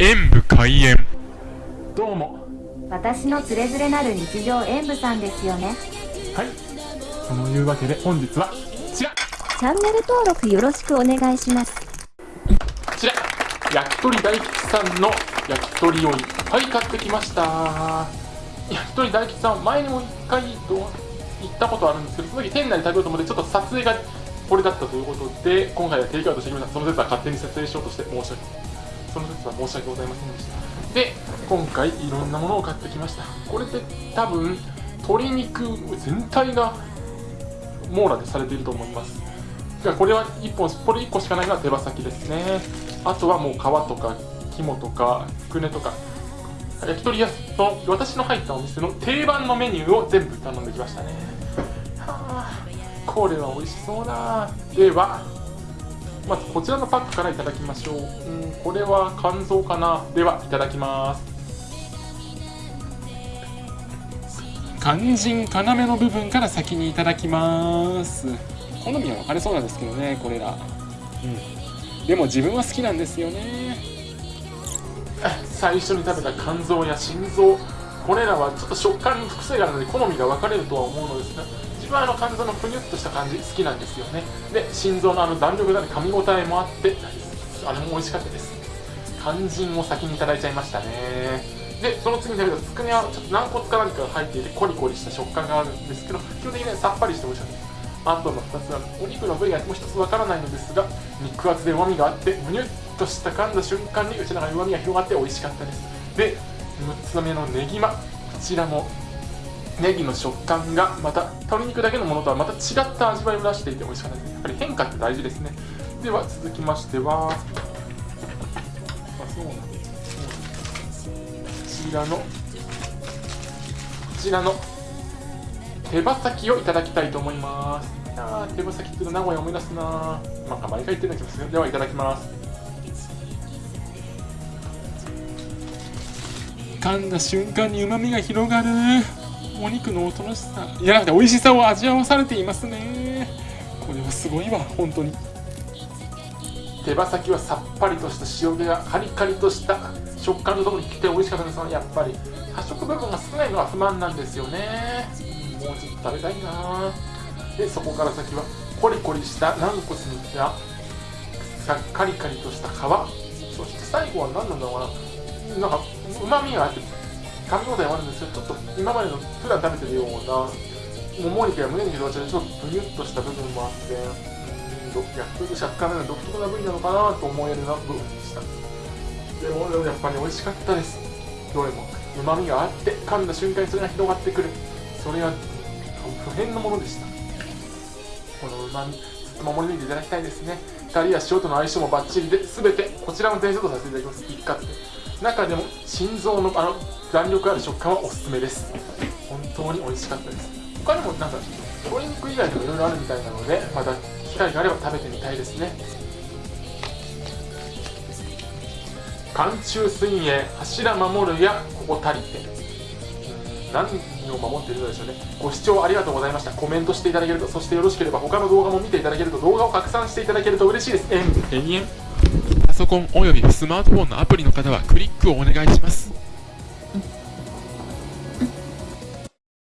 演武開演。どうも。私のつれづれなる日常演舞さんですよね。はい。そのいうわけで本日はこちら。チャンネル登録よろしくお願いします。こちら。焼き鳥大吉さんの焼き鳥をいっぱい買ってきました。焼き鳥大吉さん前にも1回と行ったことあるんですけどその時店内で食べようと思ってちょっと撮影がこれだったということで今回はテイクアウトしてきましたその説は勝手に撮影しようとして申し訳その説は申し訳ございませんでした。で今回いろんなものを買ってきました。これで多分鶏肉全体が網羅でされていると思います。がこれは1本これ1個しかないのは手羽先ですね。あとはもう皮とか肝とかくねとか。焼き鳥屋の私の入ったお店の定番のメニューを全部頼んできましたね。はあこれは美味しそうだ。ではまずこちらのパックからいただきましょう。うんこれは肝臓かな？ではいただきます。肝心要の部分から先にいただきます。好みは分かれそうなんですけどねこれら。うん。でも自分は好きなんですよね。最初に食べた肝臓や心臓。これらはちょっと食感に複数があるので好みが分かれるとは思うのですが自分はあの肝臓のぷにゅっとした感じ好きなんですよね。で心臓のあの弾力がね噛み応えもあってあれも美味しかったです。肝心を先にいただいちゃいましたね。でその次に食べたつくねはちょっと軟骨か何かが入っていてコリコリした食感があるんですけど基本的にねさっぱりして美味しかったです。あとの2つはお肉の部位がもう1つわからないのですが肉厚で旨味があってむにゅっとした噛んだ瞬間にうちの中に旨味が広がって美味しかったです。で6つ目のネギマこちらもネギの食感がまた鶏肉だけのものとはまた違った味わいを出していて美味しかったです。やっぱり変化って大事ですね。では続きましてはこちらのこちらの手羽先をいただきたいと思います。あー手羽先っていうの名古屋思い出すななんか毎回言ってるような気がする。ではいただきます。噛んだ瞬間に旨味が広がる。お肉のおとなしさ。いやなくて美味しさを味わわされていますね。これはすごいわ本当に。手羽先はさっぱりとした塩気がカリカリとした食感のとこに来て美味しかったですやっぱり。多色部分が少ないのは不満なんですよね。もうちょっと食べたいな。でそこから先はコリコリした軟骨にやカリカリとした皮。そして最後は何なんだろうな。なんかうまみがあって噛み応えもあるんですけどちょっと今までの普段食べてるようなもも肉や胸肉とは違うちょっとブニュッとした部分もあってうん焼き食感の独特な部位なのかなと思えるな部分でした。でもやっぱり美味しかったです。どれもうまみがあって噛んだ瞬間にそれが広がってくる。それが不変のものでした。このうまみずっと守り抜いていただきたいですね。タレや塩との相性もバッチリで全てこちらも全セットさせていただきます。一括で。中でも心臓のあの弾力ある食感はおすすめです。本当に美味しかったです。他にもなんか鶏肉以外にもいろいろあるみたいなのでまた機会があれば食べてみたいですね。寒中水泳柱守るやここたりて。何を守っているのでしょうね。ご視聴ありがとうございました。コメントしていただけるとそしてよろしければ他の動画も見ていただけると動画を拡散していただけると嬉しいです。えんえんえんパソコンおよびスマートフォンのアプリの方はクリックをお願いします。